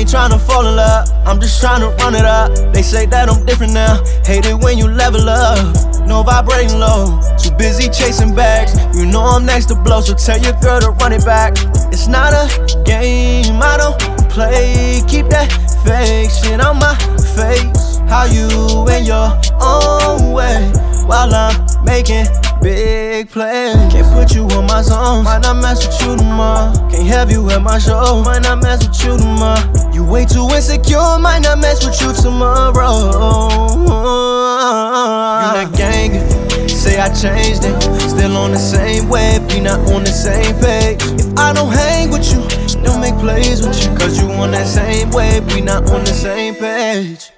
I'm just trying to run it up. They say that I'm different now. Hate it when you level up. No vibrating low. Too busy chasing bags. You know I'm next to blow, so tell your girl to run it back. It's not a game, I don't play. Keep that fake shit on my face. How you in your own way while I'm making big plays. Can't put you on my zone. Might not mess with you tomorrow. Have you at my show. Might not mess with you tomorrow. You way too insecure. Might not mess with you tomorrow. You not gang. Say I changed it. Still on the same wave. We not on the same page. If I don't hang with you, don't make plays with you. Cause you on that same wave. We not on the same page.